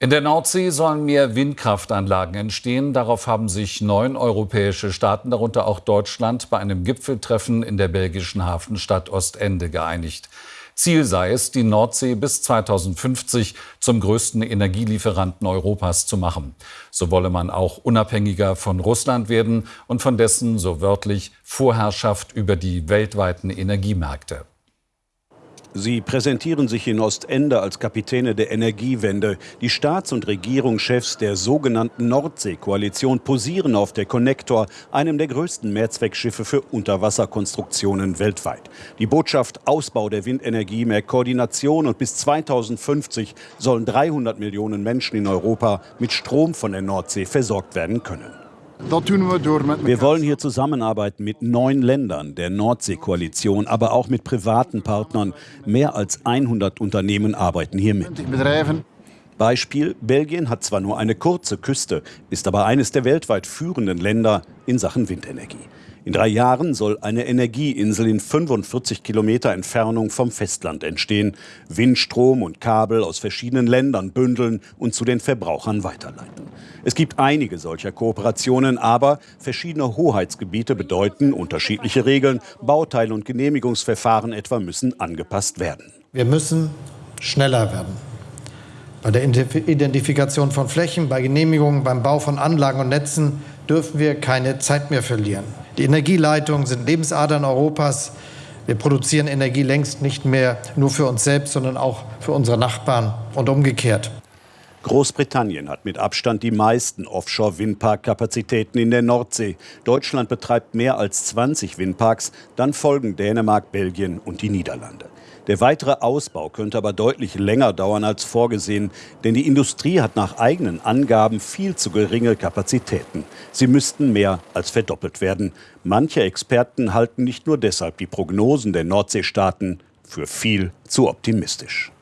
In der Nordsee sollen mehr Windkraftanlagen entstehen. Darauf haben sich neun europäische Staaten, darunter auch Deutschland, bei einem Gipfeltreffen in der belgischen Hafenstadt Ostende geeinigt. Ziel sei es, die Nordsee bis 2050 zum größten Energielieferanten Europas zu machen. So wolle man auch unabhängiger von Russland werden und von dessen, so wörtlich, Vorherrschaft über die weltweiten Energiemärkte. Sie präsentieren sich in Ostende als Kapitäne der Energiewende. Die Staats- und Regierungschefs der sogenannten Nordsee-Koalition posieren auf der Connector, einem der größten Mehrzweckschiffe für Unterwasserkonstruktionen weltweit. Die Botschaft Ausbau der Windenergie, mehr Koordination und bis 2050 sollen 300 Millionen Menschen in Europa mit Strom von der Nordsee versorgt werden können. Wir wollen hier zusammenarbeiten mit neun Ländern der Nordsee-Koalition, aber auch mit privaten Partnern. Mehr als 100 Unternehmen arbeiten hier mit. Beispiel, Belgien hat zwar nur eine kurze Küste, ist aber eines der weltweit führenden Länder in Sachen Windenergie. In drei Jahren soll eine Energieinsel in 45 Kilometer Entfernung vom Festland entstehen, Windstrom und Kabel aus verschiedenen Ländern bündeln und zu den Verbrauchern weiterleiten. Es gibt einige solcher Kooperationen, aber verschiedene Hoheitsgebiete bedeuten unterschiedliche Regeln. Bauteil- und Genehmigungsverfahren etwa müssen angepasst werden. Wir müssen schneller werden. Bei der Identifikation von Flächen, bei Genehmigungen, beim Bau von Anlagen und Netzen dürfen wir keine Zeit mehr verlieren. Die Energieleitungen sind Lebensadern Europas. Wir produzieren Energie längst nicht mehr nur für uns selbst, sondern auch für unsere Nachbarn und umgekehrt. Großbritannien hat mit Abstand die meisten Offshore-Windpark-Kapazitäten in der Nordsee. Deutschland betreibt mehr als 20 Windparks, dann folgen Dänemark, Belgien und die Niederlande. Der weitere Ausbau könnte aber deutlich länger dauern als vorgesehen, denn die Industrie hat nach eigenen Angaben viel zu geringe Kapazitäten. Sie müssten mehr als verdoppelt werden. Manche Experten halten nicht nur deshalb die Prognosen der Nordseestaaten für viel zu optimistisch.